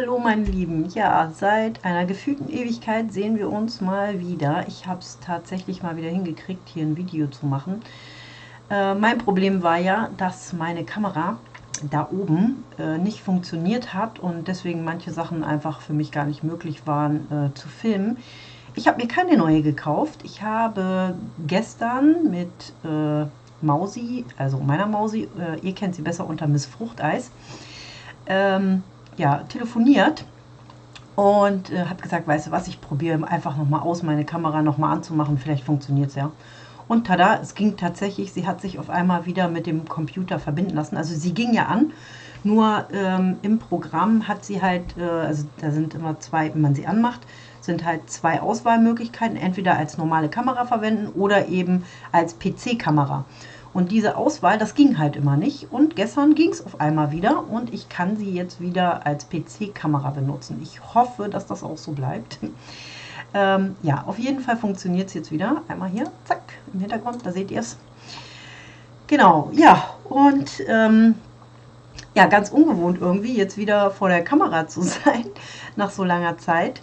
Hallo meine Lieben, ja, seit einer gefühlten Ewigkeit sehen wir uns mal wieder. Ich habe es tatsächlich mal wieder hingekriegt, hier ein Video zu machen. Äh, mein Problem war ja, dass meine Kamera da oben äh, nicht funktioniert hat und deswegen manche Sachen einfach für mich gar nicht möglich waren äh, zu filmen. Ich habe mir keine neue gekauft. Ich habe gestern mit äh, Mausi, also meiner Mausi, äh, ihr kennt sie besser unter Miss Fruchteis, ähm, ja, telefoniert und äh, habe gesagt, weißt du was, ich probiere einfach nochmal aus, meine Kamera nochmal anzumachen, vielleicht funktioniert es ja. Und tada, es ging tatsächlich, sie hat sich auf einmal wieder mit dem Computer verbinden lassen. Also sie ging ja an, nur ähm, im Programm hat sie halt, äh, also da sind immer zwei, wenn man sie anmacht, sind halt zwei Auswahlmöglichkeiten, entweder als normale Kamera verwenden oder eben als PC-Kamera. Und diese Auswahl, das ging halt immer nicht. Und gestern ging es auf einmal wieder und ich kann sie jetzt wieder als PC-Kamera benutzen. Ich hoffe, dass das auch so bleibt. ähm, ja, auf jeden Fall funktioniert es jetzt wieder. Einmal hier, zack, im Hintergrund, da seht ihr es. Genau, ja, und ähm, ja, ganz ungewohnt irgendwie, jetzt wieder vor der Kamera zu sein, nach so langer Zeit.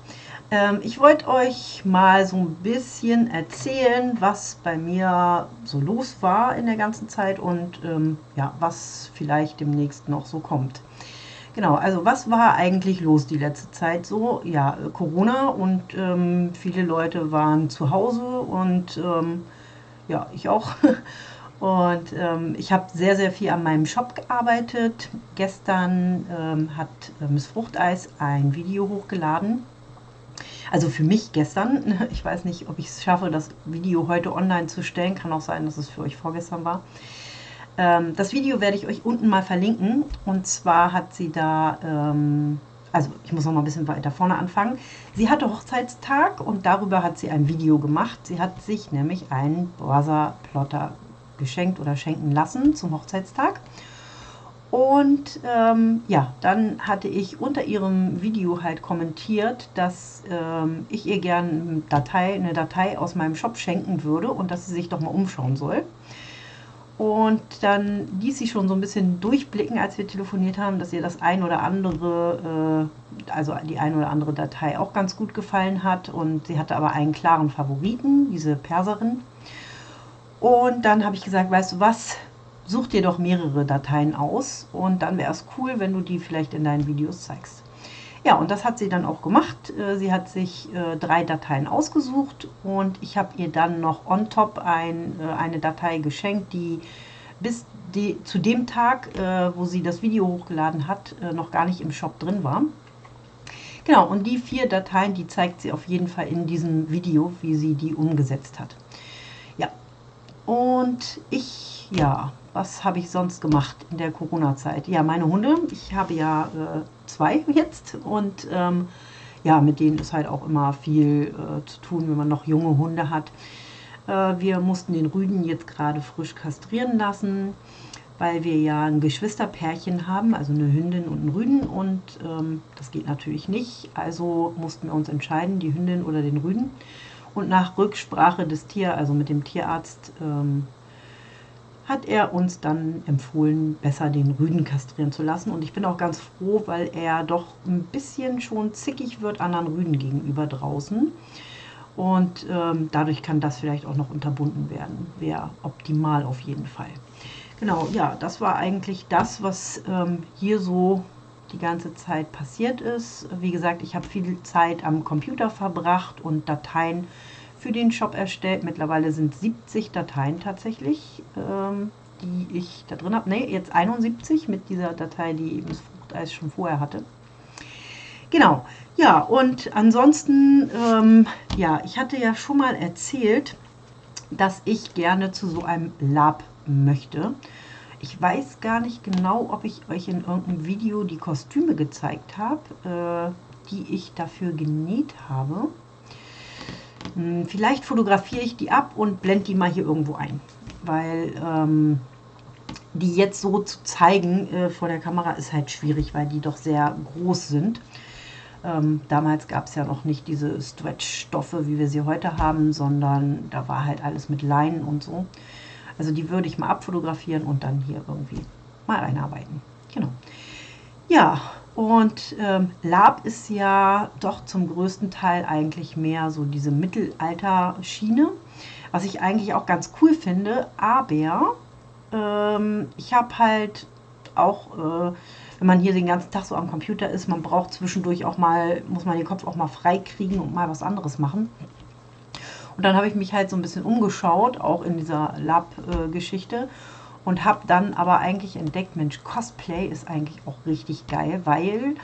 Ähm, ich wollte euch mal so ein bisschen erzählen, was bei mir so los war in der ganzen Zeit und ähm, ja, was vielleicht demnächst noch so kommt. Genau, also was war eigentlich los die letzte Zeit so? Ja, Corona und ähm, viele Leute waren zu Hause und ähm, ja, ich auch. Und ähm, ich habe sehr, sehr viel an meinem Shop gearbeitet. Gestern ähm, hat äh, Miss Fruchteis ein Video hochgeladen also für mich gestern, ich weiß nicht, ob ich es schaffe, das Video heute online zu stellen, kann auch sein, dass es für euch vorgestern war. Ähm, das Video werde ich euch unten mal verlinken und zwar hat sie da, ähm, also ich muss noch mal ein bisschen weiter vorne anfangen. Sie hatte Hochzeitstag und darüber hat sie ein Video gemacht. Sie hat sich nämlich einen Brother Plotter geschenkt oder schenken lassen zum Hochzeitstag. Und ähm, ja, dann hatte ich unter ihrem Video halt kommentiert, dass ähm, ich ihr gerne Datei, eine Datei aus meinem Shop schenken würde und dass sie sich doch mal umschauen soll. Und dann ließ sie schon so ein bisschen durchblicken, als wir telefoniert haben, dass ihr das ein oder andere, äh, also die ein oder andere Datei auch ganz gut gefallen hat. Und sie hatte aber einen klaren Favoriten, diese Perserin. Und dann habe ich gesagt, weißt du was, such dir doch mehrere Dateien aus und dann wäre es cool, wenn du die vielleicht in deinen Videos zeigst. Ja, und das hat sie dann auch gemacht. Äh, sie hat sich äh, drei Dateien ausgesucht und ich habe ihr dann noch on top ein, äh, eine Datei geschenkt, die bis die, zu dem Tag, wo sie das Video hochgeladen hat, noch gar nicht im Shop drin war. Genau, und die vier Dateien, die zeigt sie auf jeden Fall in diesem Video, wie sie die umgesetzt hat. Ja, und ich, ja, was habe ich sonst gemacht in der Corona-Zeit? Ja, meine Hunde. Ich habe ja äh, zwei jetzt und ähm, ja, mit denen ist halt auch immer viel äh, zu tun, wenn man noch junge Hunde hat. Äh, wir mussten den Rüden jetzt gerade frisch kastrieren lassen, weil wir ja ein Geschwisterpärchen haben, also eine Hündin und einen Rüden und ähm, das geht natürlich nicht. Also mussten wir uns entscheiden, die Hündin oder den Rüden. Und nach Rücksprache des Tier, also mit dem Tierarzt, ähm, hat er uns dann empfohlen, besser den Rüden kastrieren zu lassen. Und ich bin auch ganz froh, weil er doch ein bisschen schon zickig wird anderen Rüden gegenüber draußen. Und ähm, dadurch kann das vielleicht auch noch unterbunden werden. Wäre optimal auf jeden Fall. Genau, ja, das war eigentlich das, was ähm, hier so die ganze Zeit passiert ist. Wie gesagt, ich habe viel Zeit am Computer verbracht und Dateien für den Shop erstellt. Mittlerweile sind 70 Dateien tatsächlich, ähm, die ich da drin habe. Ne, jetzt 71 mit dieser Datei, die eben das Fruchteis schon vorher hatte. Genau, ja, und ansonsten, ähm, ja, ich hatte ja schon mal erzählt, dass ich gerne zu so einem Lab möchte. Ich weiß gar nicht genau, ob ich euch in irgendeinem Video die Kostüme gezeigt habe, äh, die ich dafür genäht habe. Hm, vielleicht fotografiere ich die ab und blende die mal hier irgendwo ein, weil ähm, die jetzt so zu zeigen äh, vor der Kamera ist halt schwierig, weil die doch sehr groß sind. Ähm, damals gab es ja noch nicht diese Stretch-Stoffe, wie wir sie heute haben, sondern da war halt alles mit Leinen und so. Also die würde ich mal abfotografieren und dann hier irgendwie mal einarbeiten. Genau. Ja, Und ähm, Lab ist ja doch zum größten Teil eigentlich mehr so diese Mittelalter-Schiene, was ich eigentlich auch ganz cool finde. Aber ähm, ich habe halt auch, äh, wenn man hier den ganzen Tag so am Computer ist, man braucht zwischendurch auch mal, muss man den Kopf auch mal frei kriegen und mal was anderes machen. Und dann habe ich mich halt so ein bisschen umgeschaut, auch in dieser Lab-Geschichte. Äh, und habe dann aber eigentlich entdeckt, Mensch, Cosplay ist eigentlich auch richtig geil, weil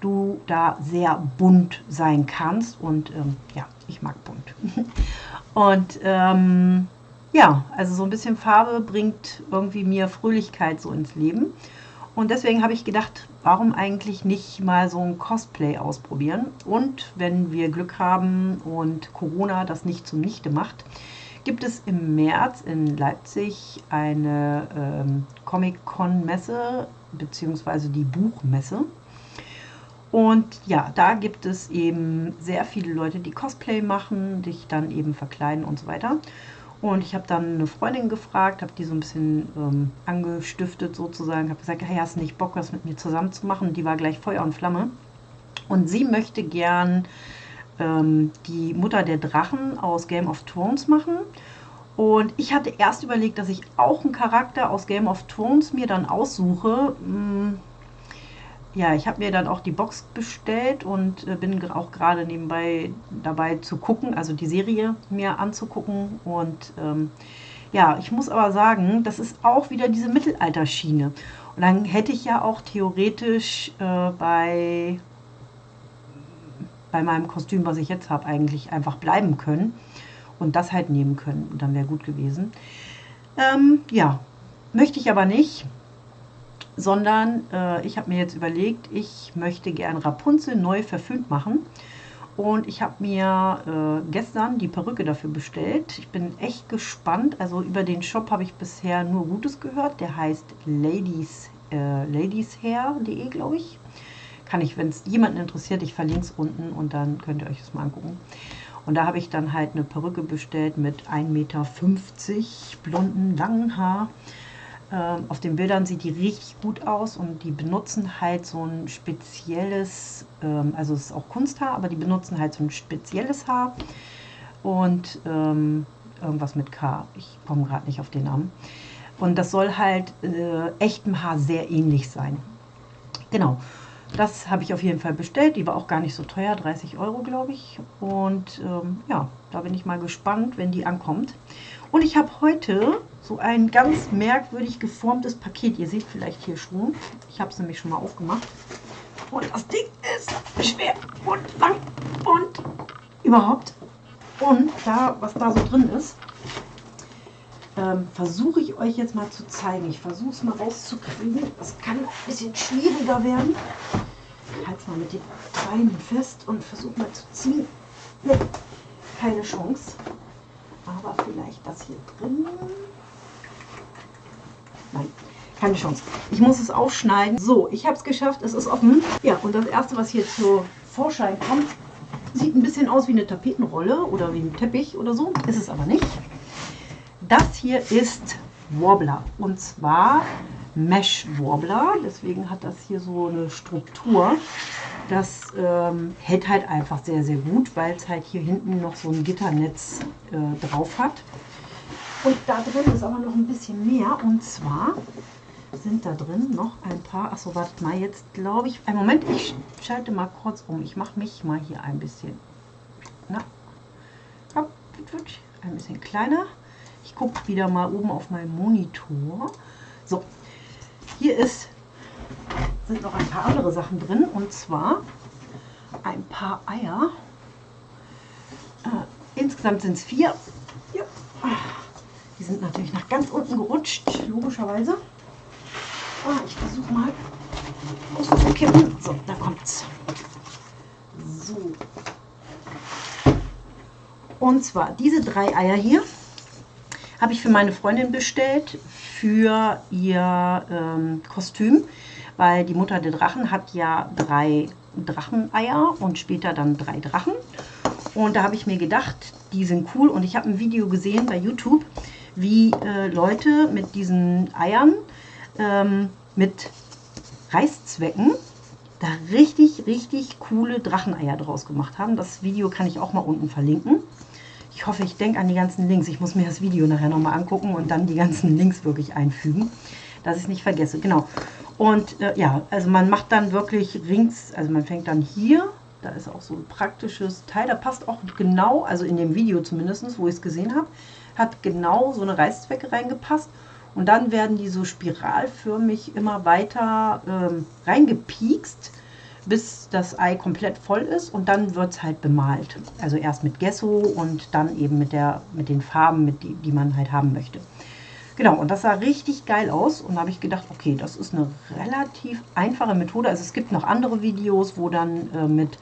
du da sehr bunt sein kannst und ähm, ja, ich mag bunt. und ähm, ja, also so ein bisschen Farbe bringt irgendwie mir Fröhlichkeit so ins Leben. Und deswegen habe ich gedacht, warum eigentlich nicht mal so ein Cosplay ausprobieren? Und wenn wir Glück haben und Corona das nicht zunichte macht, gibt es im März in Leipzig eine ähm, Comic-Con-Messe beziehungsweise die Buchmesse. Und ja, da gibt es eben sehr viele Leute, die Cosplay machen, dich dann eben verkleiden und so weiter. Und ich habe dann eine Freundin gefragt, habe die so ein bisschen ähm, angestiftet sozusagen, habe gesagt, hey, hast du nicht Bock, was mit mir zusammen zu machen? Die war gleich Feuer und Flamme. Und sie möchte gern ähm, die Mutter der Drachen aus Game of Thrones machen. Und ich hatte erst überlegt, dass ich auch einen Charakter aus Game of Thrones mir dann aussuche. Hm, ja, ich habe mir dann auch die Box bestellt und äh, bin auch gerade nebenbei dabei zu gucken, also die Serie mir anzugucken. Und ähm, ja, ich muss aber sagen, das ist auch wieder diese Mittelalterschiene. Und dann hätte ich ja auch theoretisch äh, bei bei meinem Kostüm, was ich jetzt habe, eigentlich einfach bleiben können und das halt nehmen können. Und dann wäre gut gewesen. Ähm, ja, möchte ich aber nicht, sondern äh, ich habe mir jetzt überlegt, ich möchte gern Rapunzel neu verfilmt machen. Und ich habe mir äh, gestern die Perücke dafür bestellt. Ich bin echt gespannt. Also über den Shop habe ich bisher nur Gutes gehört. Der heißt ladies, äh, ladieshair.de, glaube ich kann ich, wenn es jemanden interessiert, ich verlinke es unten und dann könnt ihr euch das mal angucken. Und da habe ich dann halt eine Perücke bestellt mit 1,50 Meter blonden, langen Haar. Ähm, auf den Bildern sieht die richtig gut aus und die benutzen halt so ein spezielles, ähm, also es ist auch Kunsthaar, aber die benutzen halt so ein spezielles Haar und ähm, irgendwas mit K. Ich komme gerade nicht auf den Namen. Und das soll halt äh, echtem Haar sehr ähnlich sein. Genau. Das habe ich auf jeden Fall bestellt. Die war auch gar nicht so teuer, 30 Euro glaube ich. Und ähm, ja, da bin ich mal gespannt, wenn die ankommt. Und ich habe heute so ein ganz merkwürdig geformtes Paket. Ihr seht vielleicht hier schon. Ich habe es nämlich schon mal aufgemacht. Und das Ding ist schwer und lang und überhaupt. Und da, was da so drin ist, ähm, versuche ich euch jetzt mal zu zeigen. Ich versuche es mal rauszukriegen. Das kann ein bisschen schwieriger werden. Ich halte es mal mit den Beinen fest und versuche mal zu ziehen. Nee, keine Chance. Aber vielleicht das hier drin. Nein, keine Chance. Ich muss es aufschneiden. So, ich habe es geschafft. Es ist offen. Ja, und das erste, was hier zu Vorschein kommt, sieht ein bisschen aus wie eine Tapetenrolle oder wie ein Teppich oder so. Ist es aber nicht. Das hier ist Warbler und zwar Mesh Warbler. Deswegen hat das hier so eine Struktur. Das ähm, hält halt einfach sehr, sehr gut, weil es halt hier hinten noch so ein Gitternetz äh, drauf hat. Und da drin ist aber noch ein bisschen mehr. Und zwar sind da drin noch ein paar. Achso, wartet mal, jetzt glaube ich. Einen Moment, ich schalte mal kurz um. Ich mache mich mal hier ein bisschen. Na, ein bisschen kleiner. Ich gucke wieder mal oben auf meinen Monitor. So, hier ist, sind noch ein paar andere Sachen drin und zwar ein paar Eier. Äh, insgesamt sind es vier. Ja. Die sind natürlich nach ganz unten gerutscht, logischerweise. Ah, ich versuche mal auszukippen. So, da kommt's. So. Und zwar diese drei Eier hier habe ich für meine Freundin bestellt für ihr ähm, Kostüm, weil die Mutter der Drachen hat ja drei Dracheneier und später dann drei Drachen. Und da habe ich mir gedacht, die sind cool. Und ich habe ein Video gesehen bei YouTube, wie äh, Leute mit diesen Eiern ähm, mit Reißzwecken da richtig, richtig coole Dracheneier draus gemacht haben. Das Video kann ich auch mal unten verlinken. Ich hoffe, ich denke an die ganzen Links. Ich muss mir das Video nachher nochmal angucken und dann die ganzen Links wirklich einfügen, dass ich es nicht vergesse. Genau. Und äh, ja, also man macht dann wirklich rings, also man fängt dann hier, da ist auch so ein praktisches Teil, da passt auch genau, also in dem Video zumindest, wo ich es gesehen habe, hat genau so eine Reißzwecke reingepasst. Und dann werden die so spiralförmig immer weiter ähm, reingepiekst bis das Ei komplett voll ist und dann wird es halt bemalt. Also erst mit Gesso und dann eben mit, der, mit den Farben, mit die, die man halt haben möchte. Genau, und das sah richtig geil aus und da habe ich gedacht, okay, das ist eine relativ einfache Methode. Also es gibt noch andere Videos, wo dann äh, mit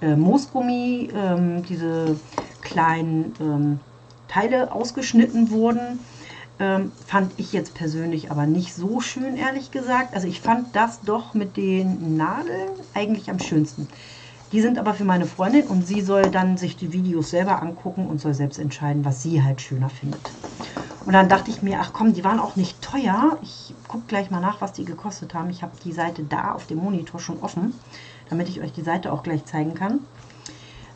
äh, Moosgummi äh, diese kleinen ähm, Teile ausgeschnitten wurden ähm, fand ich jetzt persönlich aber nicht so schön, ehrlich gesagt. Also ich fand das doch mit den Nadeln eigentlich am schönsten. Die sind aber für meine Freundin und sie soll dann sich die Videos selber angucken und soll selbst entscheiden, was sie halt schöner findet. Und dann dachte ich mir, ach komm, die waren auch nicht teuer. Ich gucke gleich mal nach, was die gekostet haben. Ich habe die Seite da auf dem Monitor schon offen, damit ich euch die Seite auch gleich zeigen kann.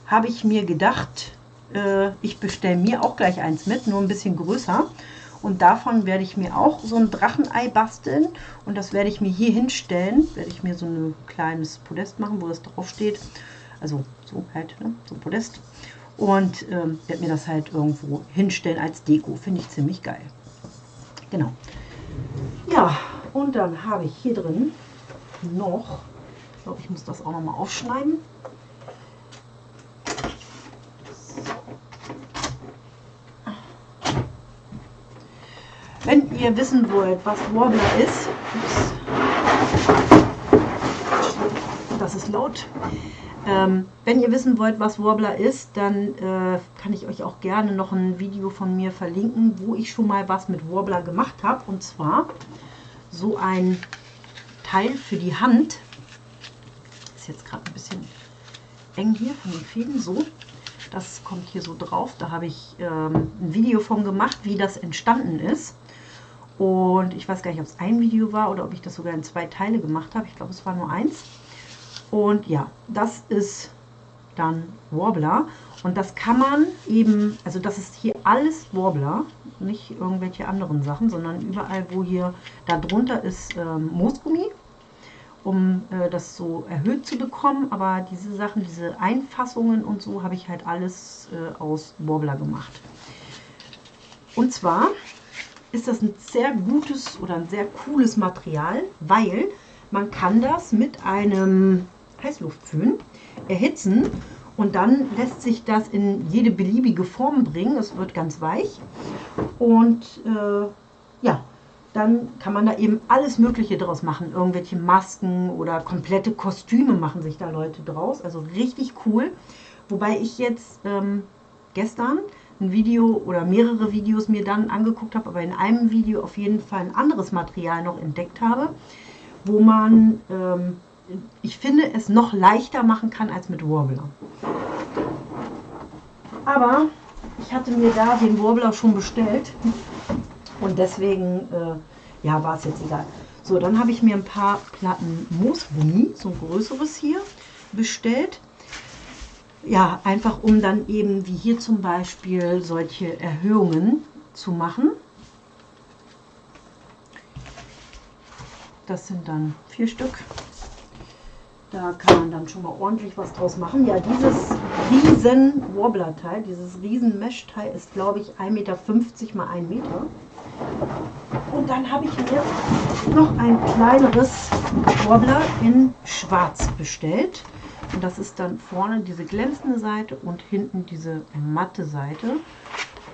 Habe ich mir gedacht, äh, ich bestelle mir auch gleich eins mit, nur ein bisschen größer. Und davon werde ich mir auch so ein Drachenei basteln. Und das werde ich mir hier hinstellen. Werde ich mir so ein kleines Podest machen, wo das drauf steht. Also so halt, ne? so ein Podest. Und ähm, werde mir das halt irgendwo hinstellen als Deko. Finde ich ziemlich geil. Genau. Ja, und dann habe ich hier drin noch, ich glaube, ich muss das auch noch mal aufschneiden. Wenn ihr wissen wollt, was Warbler ist, das ist laut. Ähm, wenn ihr wissen wollt, was Warbler ist, dann äh, kann ich euch auch gerne noch ein Video von mir verlinken, wo ich schon mal was mit Warbler gemacht habe. Und zwar so ein Teil für die Hand. Ist jetzt gerade ein bisschen eng hier von den Fäden. So, das kommt hier so drauf. Da habe ich ähm, ein Video von gemacht, wie das entstanden ist. Und ich weiß gar nicht, ob es ein Video war oder ob ich das sogar in zwei Teile gemacht habe. Ich glaube, es war nur eins. Und ja, das ist dann Warbler. Und das kann man eben, also das ist hier alles Warbler, nicht irgendwelche anderen Sachen, sondern überall, wo hier darunter ist ähm, Moosgummi, um äh, das so erhöht zu bekommen. Aber diese Sachen, diese Einfassungen und so, habe ich halt alles äh, aus Warbler gemacht. Und zwar ist das ein sehr gutes oder ein sehr cooles Material, weil man kann das mit einem Heißluftföhn erhitzen und dann lässt sich das in jede beliebige Form bringen. Es wird ganz weich und äh, ja, dann kann man da eben alles Mögliche draus machen. Irgendwelche Masken oder komplette Kostüme machen sich da Leute draus. Also richtig cool. Wobei ich jetzt ähm, gestern ein Video oder mehrere Videos mir dann angeguckt habe, aber in einem Video auf jeden Fall ein anderes Material noch entdeckt habe, wo man, ähm, ich finde, es noch leichter machen kann als mit Warbler. Aber ich hatte mir da den Warbler schon bestellt und deswegen äh, ja, war es jetzt egal. So, dann habe ich mir ein paar Platten Moosgummi, so ein größeres hier, bestellt ja, einfach um dann eben wie hier zum Beispiel solche Erhöhungen zu machen. Das sind dann vier Stück. Da kann man dann schon mal ordentlich was draus machen. Ja, dieses riesen Warbler-Teil, dieses riesen Mesh-Teil ist, glaube ich, 1,50 Meter mal 1 Meter. Und dann habe ich mir noch ein kleineres Warbler in Schwarz bestellt. Und das ist dann vorne diese glänzende Seite und hinten diese matte Seite.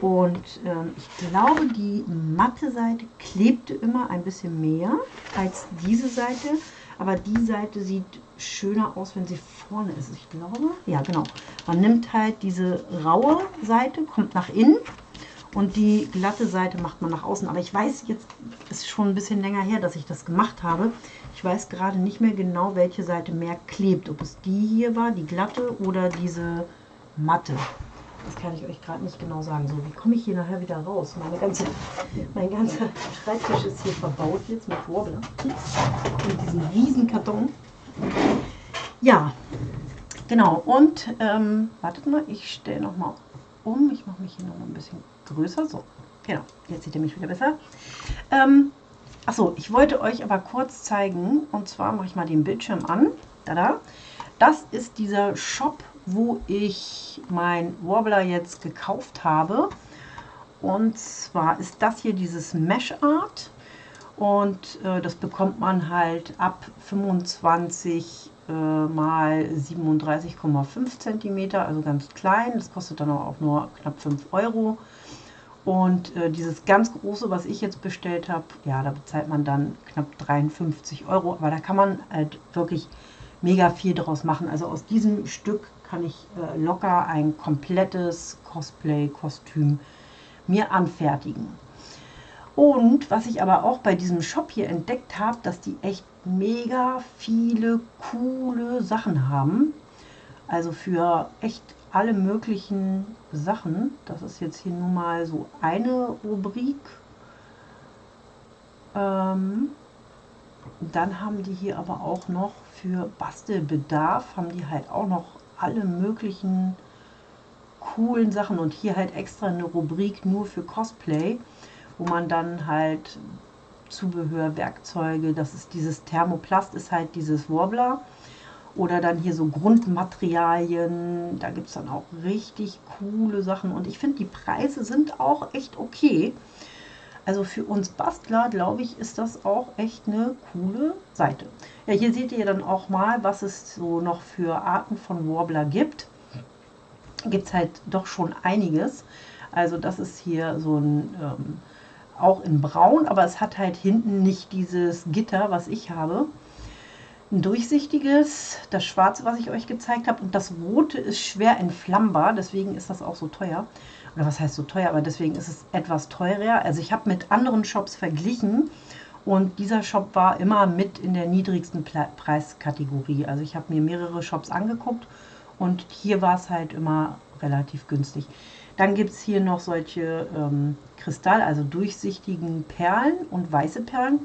Und ähm, ich glaube, die matte Seite klebte immer ein bisschen mehr als diese Seite. Aber die Seite sieht schöner aus, wenn sie vorne ist. Ich glaube, ja genau. Man nimmt halt diese raue Seite, kommt nach innen und die glatte Seite macht man nach außen. Aber ich weiß jetzt, es ist schon ein bisschen länger her, dass ich das gemacht habe. Ich weiß gerade nicht mehr genau, welche Seite mehr klebt. Ob es die hier war, die glatte oder diese matte. Das kann ich euch gerade nicht genau sagen. So, wie komme ich hier nachher wieder raus? Meine ganze, mein ganzer Schreibtisch ist hier verbaut jetzt mit Warbler. Und diesem riesen Karton. Ja, genau. Und ähm, wartet mal, ich stelle noch mal um. Ich mache mich hier noch mal ein bisschen größer. So, genau. Jetzt sieht ihr mich wieder besser. Ähm, Achso, ich wollte euch aber kurz zeigen, und zwar mache ich mal den Bildschirm an. Tada. Das ist dieser Shop, wo ich mein Warbler jetzt gekauft habe. Und zwar ist das hier dieses Mesh Art. Und äh, das bekommt man halt ab 25 äh, mal 37,5 cm, also ganz klein. Das kostet dann auch nur knapp 5 Euro. Und äh, dieses ganz große, was ich jetzt bestellt habe, ja, da bezahlt man dann knapp 53 Euro. Aber da kann man halt wirklich mega viel draus machen. Also aus diesem Stück kann ich äh, locker ein komplettes Cosplay-Kostüm mir anfertigen. Und was ich aber auch bei diesem Shop hier entdeckt habe, dass die echt mega viele coole Sachen haben. Also für echt alle möglichen Sachen. Das ist jetzt hier nun mal so eine Rubrik. Ähm, dann haben die hier aber auch noch für Bastelbedarf, haben die halt auch noch alle möglichen coolen Sachen und hier halt extra eine Rubrik nur für Cosplay, wo man dann halt Zubehör, Werkzeuge, das ist dieses Thermoplast, ist halt dieses Warbler oder dann hier so Grundmaterialien. Da gibt es dann auch richtig coole Sachen. Und ich finde, die Preise sind auch echt okay. Also für uns Bastler, glaube ich, ist das auch echt eine coole Seite. Ja, hier seht ihr dann auch mal, was es so noch für Arten von Warbler gibt. Gibt es halt doch schon einiges. Also das ist hier so ein, ähm, auch in braun, aber es hat halt hinten nicht dieses Gitter, was ich habe ein durchsichtiges, das schwarze, was ich euch gezeigt habe. Und das rote ist schwer entflammbar, deswegen ist das auch so teuer. Oder was heißt so teuer, aber deswegen ist es etwas teurer. Also ich habe mit anderen Shops verglichen und dieser Shop war immer mit in der niedrigsten Preiskategorie. Also ich habe mir mehrere Shops angeguckt und hier war es halt immer relativ günstig. Dann gibt es hier noch solche ähm, Kristall, also durchsichtigen Perlen und weiße Perlen.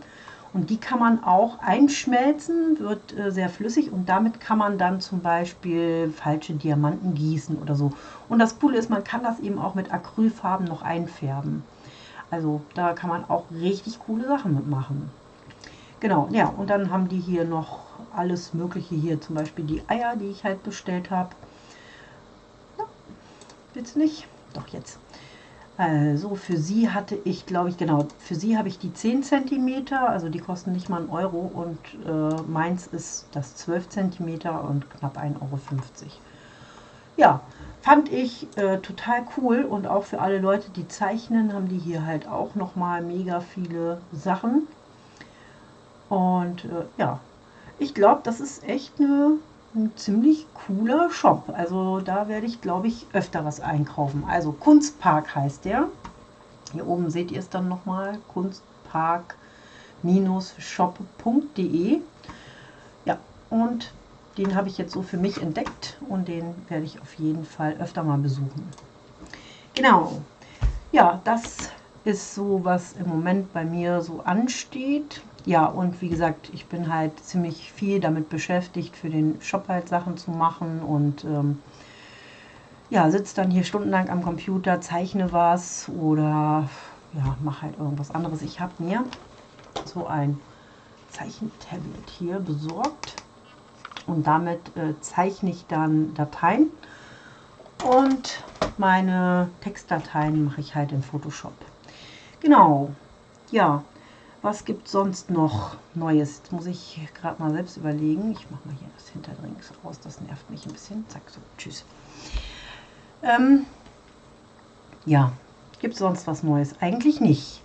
Und die kann man auch einschmelzen, wird äh, sehr flüssig und damit kann man dann zum Beispiel falsche Diamanten gießen oder so. Und das Coole ist, man kann das eben auch mit Acrylfarben noch einfärben. Also da kann man auch richtig coole Sachen mitmachen. Genau, ja, und dann haben die hier noch alles mögliche hier, zum Beispiel die Eier, die ich halt bestellt habe. Ja, jetzt nicht? Doch, jetzt. Also für sie hatte ich, glaube ich, genau, für sie habe ich die 10 cm, also die kosten nicht mal einen Euro und äh, meins ist das 12 cm und knapp 1,50 Euro. Ja, fand ich äh, total cool und auch für alle Leute, die zeichnen, haben die hier halt auch nochmal mega viele Sachen. Und äh, ja, ich glaube, das ist echt eine ein ziemlich cooler Shop. Also da werde ich, glaube ich, öfter was einkaufen. Also Kunstpark heißt der. Hier oben seht ihr es dann nochmal. Kunstpark-shop.de Ja, und den habe ich jetzt so für mich entdeckt und den werde ich auf jeden Fall öfter mal besuchen. Genau. Ja, das ist so, was im Moment bei mir so ansteht ja, und wie gesagt, ich bin halt ziemlich viel damit beschäftigt, für den Shop halt Sachen zu machen und ähm, ja, sitze dann hier stundenlang am Computer, zeichne was oder ja, mache halt irgendwas anderes. Ich habe mir so ein Zeichentablet hier besorgt und damit äh, zeichne ich dann Dateien und meine Textdateien mache ich halt in Photoshop. Genau, ja, was gibt sonst noch Neues? Jetzt muss ich gerade mal selbst überlegen. Ich mache mal hier das Hinterdrings aus, das nervt mich ein bisschen. Zack, so, tschüss. Ähm, ja, gibt es sonst was Neues? Eigentlich nicht.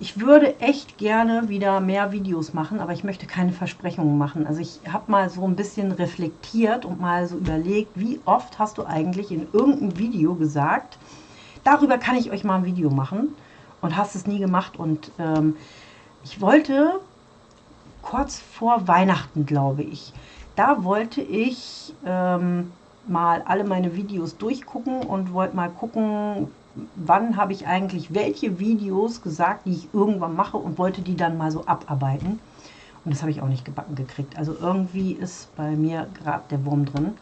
Ich würde echt gerne wieder mehr Videos machen, aber ich möchte keine Versprechungen machen. Also ich habe mal so ein bisschen reflektiert und mal so überlegt, wie oft hast du eigentlich in irgendeinem Video gesagt, darüber kann ich euch mal ein Video machen und hast es nie gemacht und ähm, ich wollte kurz vor Weihnachten, glaube ich, da wollte ich ähm, mal alle meine Videos durchgucken und wollte mal gucken, wann habe ich eigentlich welche Videos gesagt, die ich irgendwann mache und wollte die dann mal so abarbeiten. Und das habe ich auch nicht gebacken gekriegt. Also irgendwie ist bei mir gerade der Wurm drin.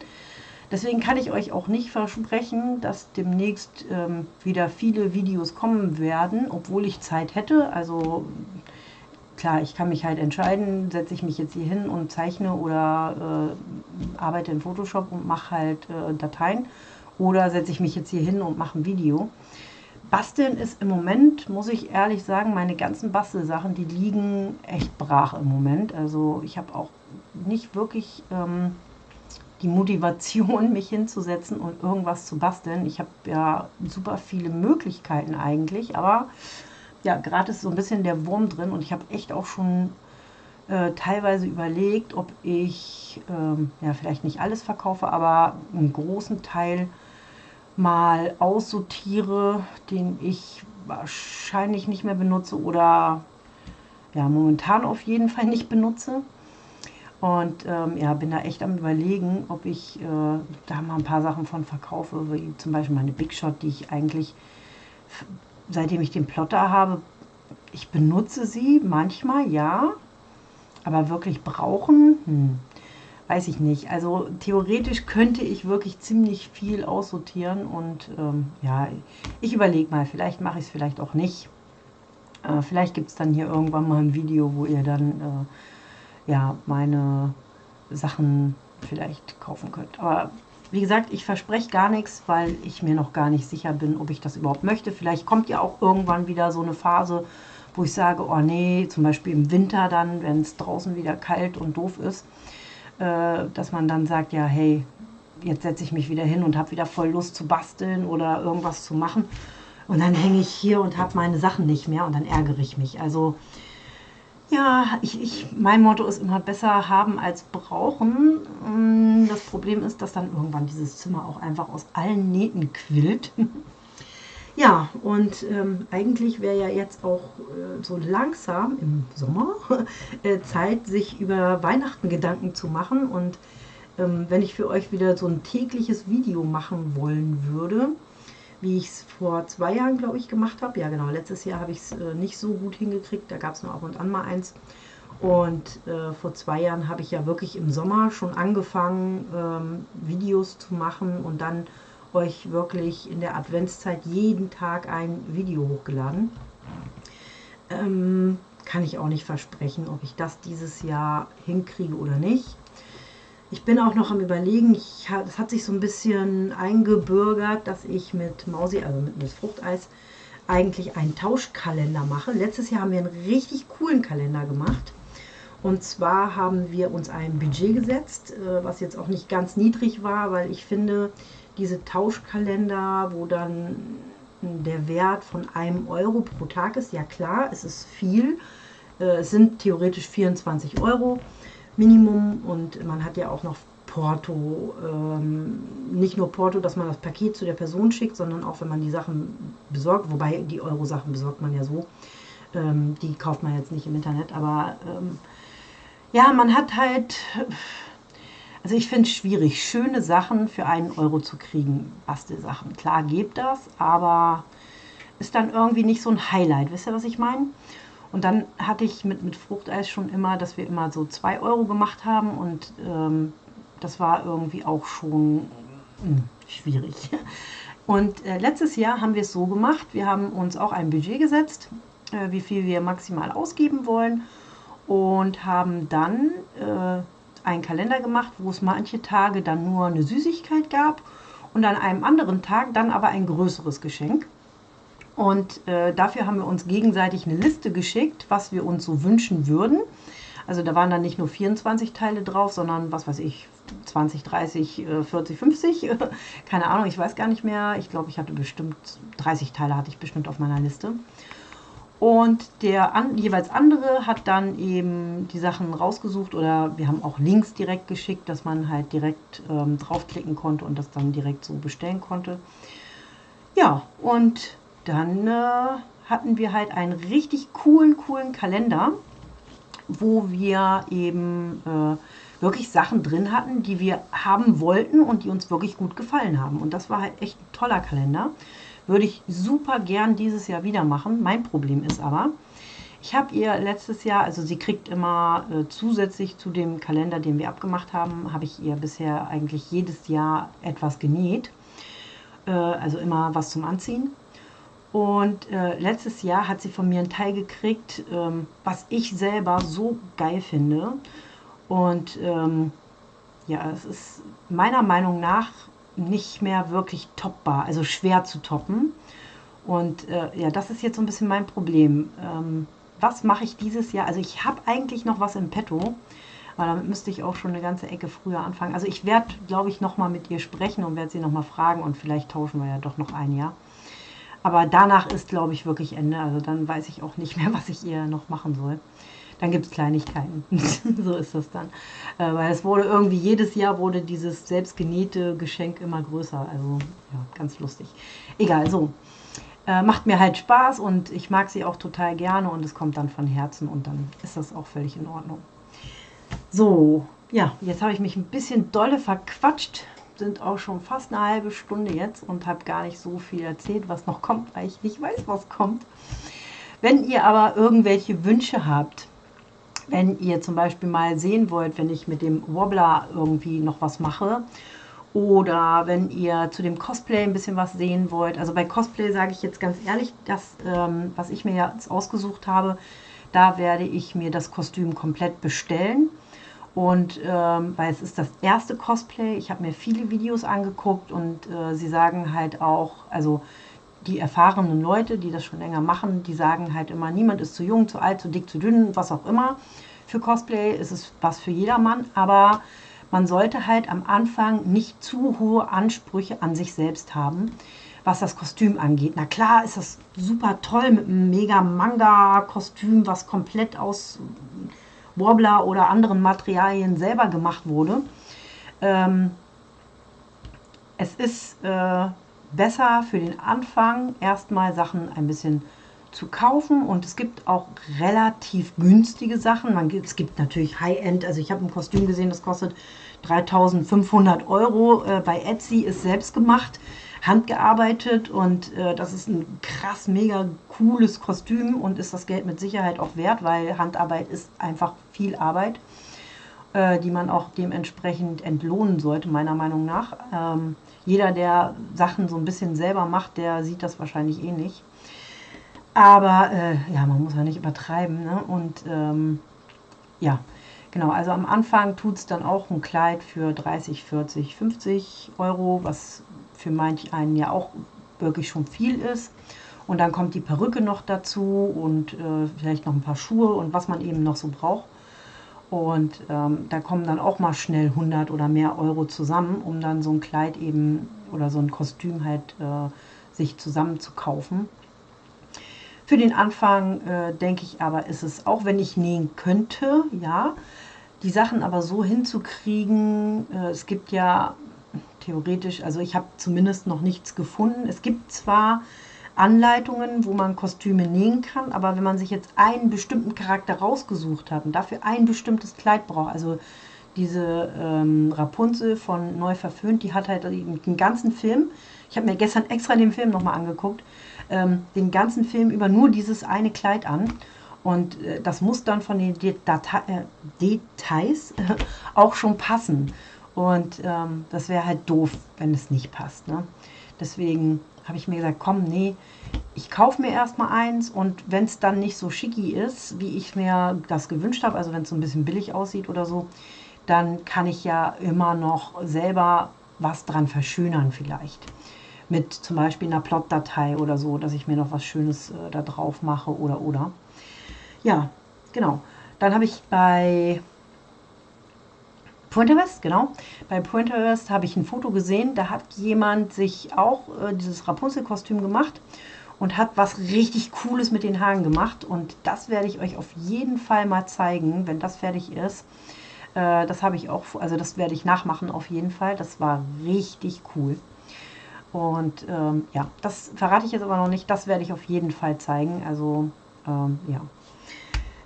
Deswegen kann ich euch auch nicht versprechen, dass demnächst ähm, wieder viele Videos kommen werden, obwohl ich Zeit hätte. Also klar, ich kann mich halt entscheiden, setze ich mich jetzt hier hin und zeichne oder äh, arbeite in Photoshop und mache halt äh, Dateien. Oder setze ich mich jetzt hier hin und mache ein Video. Basteln ist im Moment, muss ich ehrlich sagen, meine ganzen Bastelsachen, die liegen echt brach im Moment. Also ich habe auch nicht wirklich ähm, die Motivation, mich hinzusetzen und irgendwas zu basteln. Ich habe ja super viele Möglichkeiten eigentlich, aber ja, gerade ist so ein bisschen der Wurm drin und ich habe echt auch schon äh, teilweise überlegt, ob ich, ähm, ja, vielleicht nicht alles verkaufe, aber einen großen Teil mal aussortiere, den ich wahrscheinlich nicht mehr benutze oder ja, momentan auf jeden Fall nicht benutze. Und ähm, ja, bin da echt am überlegen, ob ich äh, da mal ein paar Sachen von verkaufe, wie zum Beispiel meine Big Shot, die ich eigentlich, seitdem ich den Plotter habe, ich benutze sie manchmal, ja, aber wirklich brauchen, hm, weiß ich nicht. Also theoretisch könnte ich wirklich ziemlich viel aussortieren und ähm, ja, ich überlege mal, vielleicht mache ich es vielleicht auch nicht. Äh, vielleicht gibt es dann hier irgendwann mal ein Video, wo ihr dann äh, ja meine Sachen vielleicht kaufen könnt. Aber wie gesagt, ich verspreche gar nichts, weil ich mir noch gar nicht sicher bin, ob ich das überhaupt möchte. Vielleicht kommt ja auch irgendwann wieder so eine Phase, wo ich sage, oh nee, zum Beispiel im Winter dann, wenn es draußen wieder kalt und doof ist, äh, dass man dann sagt, ja, hey, jetzt setze ich mich wieder hin und habe wieder voll Lust zu basteln oder irgendwas zu machen. Und dann hänge ich hier und habe meine Sachen nicht mehr und dann ärgere ich mich. Also ja, ich, ich, mein Motto ist immer besser haben als brauchen. Mm, das Problem ist, dass dann irgendwann dieses Zimmer auch einfach aus allen Nähten quillt. Ja, und ähm, eigentlich wäre ja jetzt auch äh, so langsam im Sommer äh, Zeit, sich über Weihnachten Gedanken zu machen. Und ähm, wenn ich für euch wieder so ein tägliches Video machen wollen würde, wie ich es vor zwei Jahren, glaube ich, gemacht habe. Ja, genau, letztes Jahr habe ich es äh, nicht so gut hingekriegt. Da gab es nur ab und an mal eins. Und äh, vor zwei Jahren habe ich ja wirklich im Sommer schon angefangen, ähm, Videos zu machen und dann euch wirklich in der Adventszeit jeden Tag ein Video hochgeladen. Ähm, kann ich auch nicht versprechen, ob ich das dieses Jahr hinkriege oder nicht. Ich bin auch noch am überlegen, es hat sich so ein bisschen eingebürgert, dass ich mit Mausi, also mit Miss Fruchteis, eigentlich einen Tauschkalender mache. Letztes Jahr haben wir einen richtig coolen Kalender gemacht. Und zwar haben wir uns ein Budget gesetzt, äh, was jetzt auch nicht ganz niedrig war, weil ich finde, diese Tauschkalender, wo dann der Wert von einem Euro pro Tag ist. Ja klar, es ist viel. Äh, es sind theoretisch 24 Euro Minimum und man hat ja auch noch Porto. Ähm, nicht nur Porto, dass man das Paket zu der Person schickt, sondern auch wenn man die Sachen besorgt. Wobei die Euro-Sachen besorgt man ja so. Ähm, die kauft man jetzt nicht im Internet. Aber ähm, ja, man hat halt also ich finde es schwierig, schöne Sachen für einen Euro zu kriegen, Bastelsachen. Klar gibt das, aber ist dann irgendwie nicht so ein Highlight. Wisst ihr, was ich meine? Und dann hatte ich mit, mit Fruchteis schon immer, dass wir immer so 2 Euro gemacht haben und ähm, das war irgendwie auch schon mh, hm, schwierig. Und äh, letztes Jahr haben wir es so gemacht, wir haben uns auch ein Budget gesetzt, äh, wie viel wir maximal ausgeben wollen und haben dann äh, einen Kalender gemacht, wo es manche Tage dann nur eine Süßigkeit gab und an einem anderen Tag dann aber ein größeres Geschenk. Und äh, dafür haben wir uns gegenseitig eine Liste geschickt, was wir uns so wünschen würden. Also da waren dann nicht nur 24 Teile drauf, sondern was weiß ich, 20, 30, 40, 50. Keine Ahnung, ich weiß gar nicht mehr. Ich glaube, ich hatte bestimmt 30 Teile hatte ich bestimmt auf meiner Liste. Und der an, jeweils andere hat dann eben die Sachen rausgesucht oder wir haben auch Links direkt geschickt, dass man halt direkt ähm, draufklicken konnte und das dann direkt so bestellen konnte. Ja, und dann äh, hatten wir halt einen richtig coolen, coolen Kalender, wo wir eben äh, wirklich Sachen drin hatten, die wir haben wollten und die uns wirklich gut gefallen haben. Und das war halt echt ein toller Kalender. Würde ich super gern dieses Jahr wieder machen. Mein Problem ist aber, Ich habe ihr letztes Jahr, also sie kriegt immer äh, zusätzlich zu dem Kalender, den wir abgemacht haben, habe ich ihr bisher eigentlich jedes Jahr etwas genäht. Äh, also immer was zum Anziehen. Und äh, letztes Jahr hat sie von mir ein Teil gekriegt, ähm, was ich selber so geil finde. Und ähm, ja, es ist meiner Meinung nach nicht mehr wirklich toppbar, also schwer zu toppen. Und äh, ja, das ist jetzt so ein bisschen mein Problem. Ähm, was mache ich dieses Jahr? Also ich habe eigentlich noch was im Petto, aber damit müsste ich auch schon eine ganze Ecke früher anfangen. Also ich werde, glaube ich, nochmal mit ihr sprechen und werde sie nochmal fragen und vielleicht tauschen wir ja doch noch ein Jahr. Aber danach ist, glaube ich, wirklich Ende. Also dann weiß ich auch nicht mehr, was ich ihr noch machen soll. Dann gibt es Kleinigkeiten. so ist das dann. Äh, weil es wurde irgendwie, jedes Jahr wurde dieses selbstgenähte Geschenk immer größer. Also ja, ganz lustig. Egal, so. Äh, macht mir halt Spaß und ich mag sie auch total gerne und es kommt dann von Herzen und dann ist das auch völlig in Ordnung. So, ja, jetzt habe ich mich ein bisschen dolle verquatscht. Sind auch schon fast eine halbe Stunde jetzt und habe gar nicht so viel erzählt, was noch kommt, weil ich nicht weiß, was kommt. Wenn ihr aber irgendwelche Wünsche habt, wenn ihr zum Beispiel mal sehen wollt, wenn ich mit dem Wobbler irgendwie noch was mache oder wenn ihr zu dem Cosplay ein bisschen was sehen wollt. Also bei Cosplay sage ich jetzt ganz ehrlich, das, ähm, was ich mir jetzt ausgesucht habe, da werde ich mir das Kostüm komplett bestellen. Und ähm, weil es ist das erste Cosplay, ich habe mir viele Videos angeguckt und äh, sie sagen halt auch, also die erfahrenen Leute, die das schon länger machen, die sagen halt immer, niemand ist zu jung, zu alt, zu dick, zu dünn, was auch immer. Für Cosplay ist es was für jedermann, aber man sollte halt am Anfang nicht zu hohe Ansprüche an sich selbst haben, was das Kostüm angeht. Na klar ist das super toll mit einem mega Manga-Kostüm, was komplett aus Wobbler oder anderen Materialien selber gemacht wurde. Ähm, es ist äh, besser für den Anfang erstmal Sachen ein bisschen zu kaufen und es gibt auch relativ günstige Sachen. Man, es gibt natürlich High-End, also ich habe ein Kostüm gesehen, das kostet 3500 Euro. Äh, bei Etsy ist selbst gemacht, handgearbeitet und äh, das ist ein krass, mega cooles Kostüm und ist das Geld mit Sicherheit auch wert, weil Handarbeit ist einfach viel Arbeit, äh, die man auch dementsprechend entlohnen sollte, meiner Meinung nach. Ähm, jeder, der Sachen so ein bisschen selber macht, der sieht das wahrscheinlich eh nicht. Aber äh, ja, man muss ja nicht übertreiben. Ne? Und ähm, ja, genau, also am Anfang tut es dann auch ein Kleid für 30, 40, 50 Euro, was für manch einen ja auch wirklich schon viel ist. Und dann kommt die Perücke noch dazu und äh, vielleicht noch ein paar Schuhe und was man eben noch so braucht. Und ähm, da kommen dann auch mal schnell 100 oder mehr Euro zusammen, um dann so ein Kleid eben oder so ein Kostüm halt äh, sich zusammen zu kaufen. Für den Anfang äh, denke ich aber, ist es, auch wenn ich nähen könnte, ja, die Sachen aber so hinzukriegen, äh, es gibt ja theoretisch, also ich habe zumindest noch nichts gefunden. Es gibt zwar Anleitungen, wo man Kostüme nähen kann, aber wenn man sich jetzt einen bestimmten Charakter rausgesucht hat und dafür ein bestimmtes Kleid braucht, also diese ähm, Rapunzel von Neu verföhnt, die hat halt den ganzen Film, ich habe mir gestern extra den Film nochmal angeguckt, ähm, den ganzen Film über nur dieses eine Kleid an. Und äh, das muss dann von den Data äh, Details äh, auch schon passen. Und ähm, das wäre halt doof, wenn es nicht passt. Ne? Deswegen habe ich mir gesagt, komm, nee, ich kaufe mir erstmal eins und wenn es dann nicht so schicki ist, wie ich mir das gewünscht habe, also wenn es so ein bisschen billig aussieht oder so, dann kann ich ja immer noch selber was dran verschönern vielleicht mit zum Beispiel einer Plot-Datei oder so, dass ich mir noch was Schönes äh, da drauf mache oder oder. Ja, genau. Dann habe ich bei Pinterest, genau. Bei Pinterest habe ich ein Foto gesehen, da hat jemand sich auch äh, dieses Rapunzel-Kostüm gemacht und hat was richtig Cooles mit den Haaren gemacht. Und das werde ich euch auf jeden Fall mal zeigen, wenn das fertig ist. Äh, das habe ich auch, also das werde ich nachmachen auf jeden Fall. Das war richtig cool. Und ähm, ja, das verrate ich jetzt aber noch nicht. Das werde ich auf jeden Fall zeigen. Also, ähm, ja.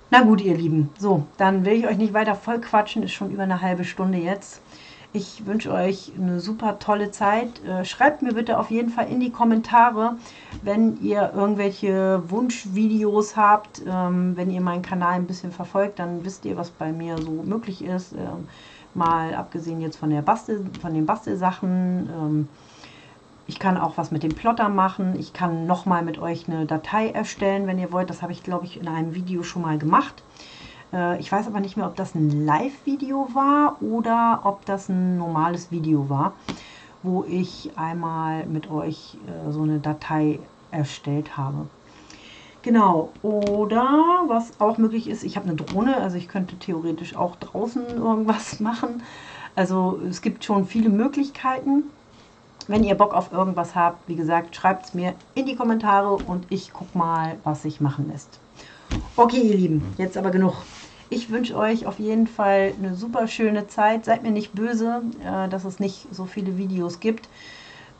Na gut, ihr Lieben. So, dann will ich euch nicht weiter voll quatschen. Ist schon über eine halbe Stunde jetzt. Ich wünsche euch eine super tolle Zeit. Äh, schreibt mir bitte auf jeden Fall in die Kommentare, wenn ihr irgendwelche Wunschvideos habt. Ähm, wenn ihr meinen Kanal ein bisschen verfolgt, dann wisst ihr, was bei mir so möglich ist. Ähm, mal abgesehen jetzt von, der Bastel, von den Bastelsachen. Ich kann auch was mit dem Plotter machen. Ich kann nochmal mit euch eine Datei erstellen, wenn ihr wollt. Das habe ich, glaube ich, in einem Video schon mal gemacht. Äh, ich weiß aber nicht mehr, ob das ein Live-Video war oder ob das ein normales Video war, wo ich einmal mit euch äh, so eine Datei erstellt habe. Genau, oder was auch möglich ist, ich habe eine Drohne, also ich könnte theoretisch auch draußen irgendwas machen. Also es gibt schon viele Möglichkeiten. Wenn ihr Bock auf irgendwas habt, wie gesagt, schreibt es mir in die Kommentare und ich gucke mal, was sich machen lässt. Okay, ihr Lieben, jetzt aber genug. Ich wünsche euch auf jeden Fall eine super schöne Zeit. Seid mir nicht böse, äh, dass es nicht so viele Videos gibt.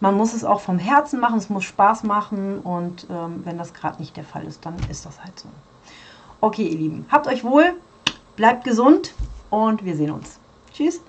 Man muss es auch vom Herzen machen, es muss Spaß machen und ähm, wenn das gerade nicht der Fall ist, dann ist das halt so. Okay, ihr Lieben, habt euch wohl, bleibt gesund und wir sehen uns. Tschüss!